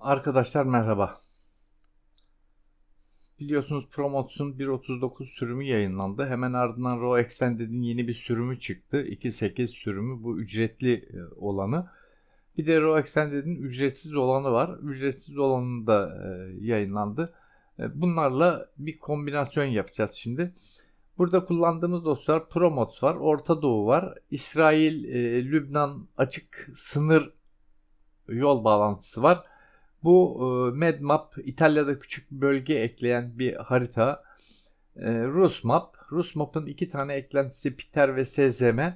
Arkadaşlar merhaba. Biliyorsunuz Promots'un 1.39 sürümü yayınlandı. Hemen ardından Raw Extended'in yeni bir sürümü çıktı. 2.8 sürümü bu ücretli e, olanı. Bir de Raw Extended'in ücretsiz olanı var. Ücretsiz olanı da e, yayınlandı. E, bunlarla bir kombinasyon yapacağız şimdi. Burada kullandığımız dosyalar Promots var, Orta Doğu var, İsrail, Lübnan açık sınır yol bağlantısı var. Bu e, MedMap İtalya'da küçük bir bölge ekleyen bir harita. E, RusMap. RusMap'ın iki tane eklentisi Piter ve SZM. E,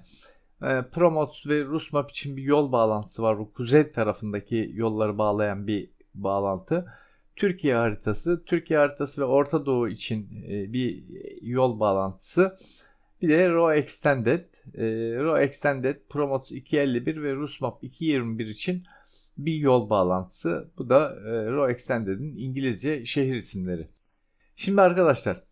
Promots ve RusMap için bir yol bağlantısı var. Bu kuzey tarafındaki yolları bağlayan bir bağlantı. Türkiye haritası, Türkiye haritası ve Orta Doğu için e, bir yol bağlantısı. Bir de RAW Extended, e, RAW Extended Promots 251 ve RusMap 221 için bir yol bağlantısı. Bu da e, Raw Extended'in İngilizce şehir isimleri. Şimdi arkadaşlar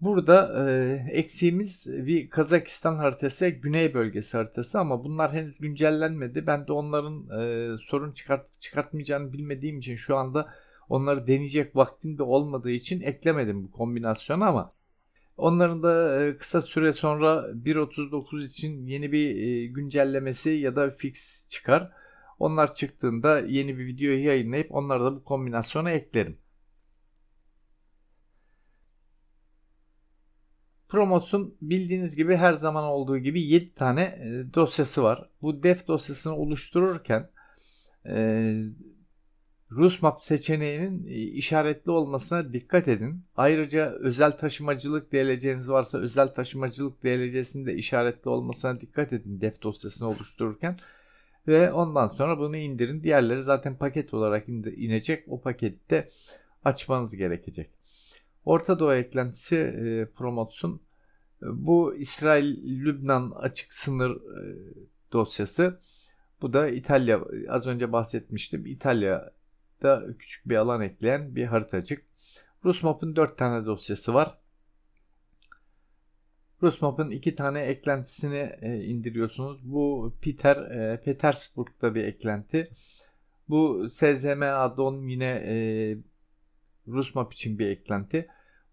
burada e, eksiğimiz bir Kazakistan haritası Güney bölgesi haritası ama bunlar henüz güncellenmedi. Ben de onların e, sorun çıkart çıkartmayacağını bilmediğim için şu anda onları deneyecek vaktim de olmadığı için eklemedim bu kombinasyonu ama Onların da e, kısa süre sonra 1.39 için yeni bir e, güncellemesi ya da fix çıkar. Onlar çıktığında yeni bir videoyu yayınlayıp onları da bu kombinasyona eklerim. Promos'un bildiğiniz gibi her zaman olduğu gibi 7 tane e, dosyası var. Bu def dosyasını oluştururken e, RusMap seçeneğinin e, işaretli olmasına dikkat edin. Ayrıca özel taşımacılık DLC'niz varsa özel taşımacılık DLC'sinin de işaretli olmasına dikkat edin def dosyasını oluştururken. Ve ondan sonra bunu indirin. Diğerleri zaten paket olarak inecek. O pakette açmanız gerekecek. Orta Doğu eklentisi e, Promots'un bu İsrail-Lübnan açık sınır e, dosyası. Bu da İtalya. Az önce bahsetmiştim. İtalya'da küçük bir alan ekleyen bir haritacık. Rusmap'ın 4 tane dosyası var. Rusmap'ın iki tane eklentisini e, indiriyorsunuz. Bu Peter e, Petersburg'da bir eklenti. Bu SZM addon yine e, Rusmap için bir eklenti.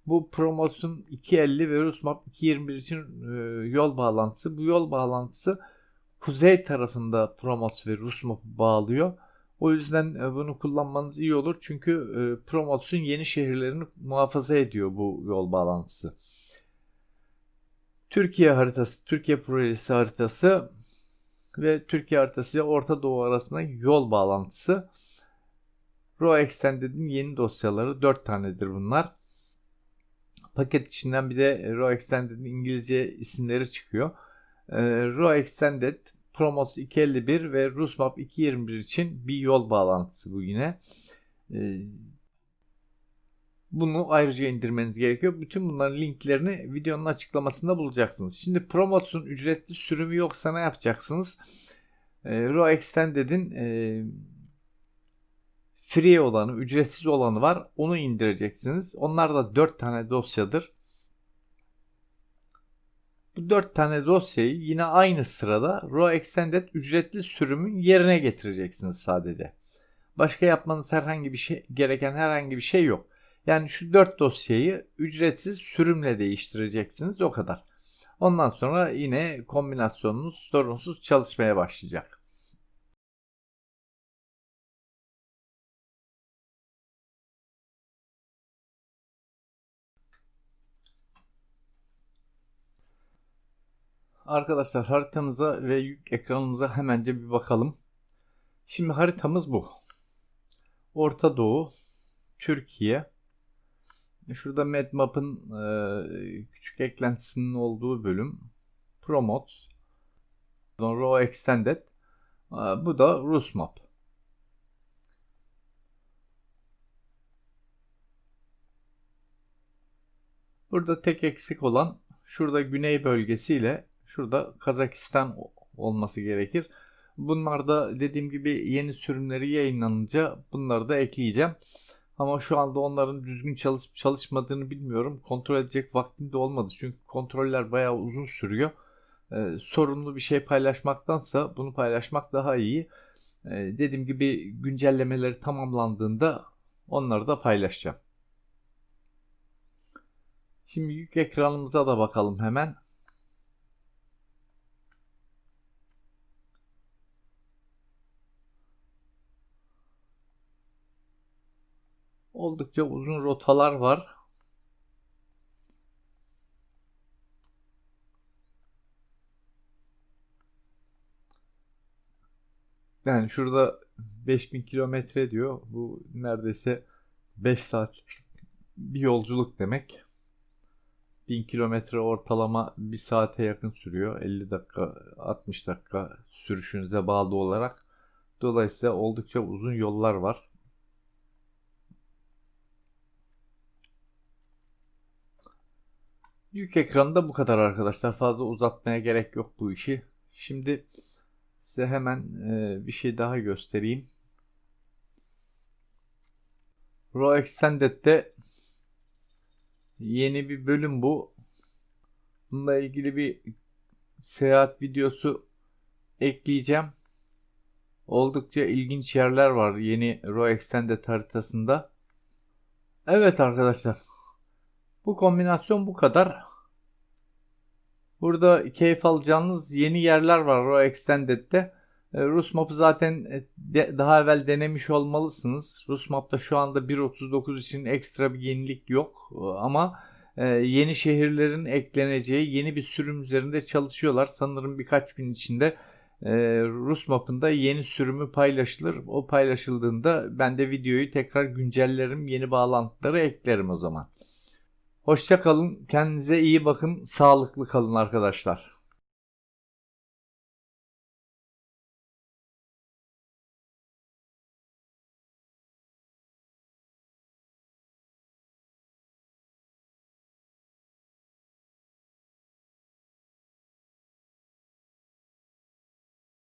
Bu Promos'un 250 ve Rusmap 221 için e, yol bağlantısı. Bu yol bağlantısı kuzey tarafında Promos ve Rusmap'ı bağlıyor. O yüzden e, bunu kullanmanız iyi olur. Çünkü e, Promos'un yeni şehirlerini muhafaza ediyor bu yol bağlantısı. Türkiye haritası, Türkiye projesi haritası ve Türkiye haritası ile Orta Doğu arasında yol bağlantısı. Raw Extended'in yeni dosyaları 4 tanedir bunlar. Paket içinden bir de Raw Extended'in İngilizce isimleri çıkıyor. Ee, Raw Extended, Promos 251 ve Rusmap 221 için bir yol bağlantısı bu yine. Ee, bunu ayrıca indirmeniz gerekiyor. Bütün bunların linklerini videonun açıklamasında bulacaksınız. Şimdi Promots'un ücretli sürümü yoksa ne yapacaksınız? E, Raw Extended'in e, free olanı, ücretsiz olanı var. Onu indireceksiniz. Onlar da 4 tane dosyadır. Bu 4 tane dosyayı yine aynı sırada Raw Extended ücretli sürümün yerine getireceksiniz sadece. Başka yapmanız herhangi bir şey gereken herhangi bir şey yok. Yani şu 4 dosyayı ücretsiz sürümle değiştireceksiniz o kadar. Ondan sonra yine kombinasyonunuz sorunsuz çalışmaya başlayacak. Arkadaşlar haritamıza ve yük ekranımıza hemence bir bakalım. Şimdi haritamız bu. Orta Doğu, Türkiye, Şurada MedMap'ın e, küçük eklentisinin olduğu bölüm. Promote. Raw Extended. E, bu da RusMap. Burada tek eksik olan şurada güney bölgesiyle şurada Kazakistan olması gerekir. Bunlar da dediğim gibi yeni sürümleri yayınlanınca bunları da ekleyeceğim. Ama şu anda onların düzgün çalışıp çalışmadığını bilmiyorum. Kontrol edecek vaktim de olmadı. Çünkü kontroller bayağı uzun sürüyor. Ee, sorunlu bir şey paylaşmaktansa bunu paylaşmak daha iyi. Ee, dediğim gibi güncellemeleri tamamlandığında onları da paylaşacağım. Şimdi yük ekranımıza da bakalım hemen. Oldukça uzun rotalar var. Yani şurada 5000 kilometre diyor. Bu neredeyse 5 saat bir yolculuk demek. 1000 kilometre ortalama 1 saate yakın sürüyor. 50 dakika 60 dakika sürüşünüze bağlı olarak. Dolayısıyla oldukça uzun yollar var. Yük ekranında bu kadar arkadaşlar. Fazla uzatmaya gerek yok bu işi. Şimdi size hemen e, bir şey daha göstereyim. Raw Extended'de yeni bir bölüm bu. Bununla ilgili bir seyahat videosu ekleyeceğim. Oldukça ilginç yerler var yeni Raw Extended haritasında. Evet arkadaşlar. Bu kombinasyon bu kadar. Burada keyif alacağınız yeni yerler var Raw Extended'de. E, Rus map'ı zaten e, daha evvel denemiş olmalısınız. Rus map'ta şu anda 1.39 için ekstra bir yenilik yok. E, ama yeni şehirlerin ekleneceği yeni bir sürüm üzerinde çalışıyorlar. Sanırım birkaç gün içinde Rus map'ında yeni sürümü paylaşılır. O paylaşıldığında ben de videoyu tekrar güncellerim. Yeni bağlantıları eklerim o zaman. Hoşça kalın. Kendinize iyi bakın. Sağlıklı kalın arkadaşlar.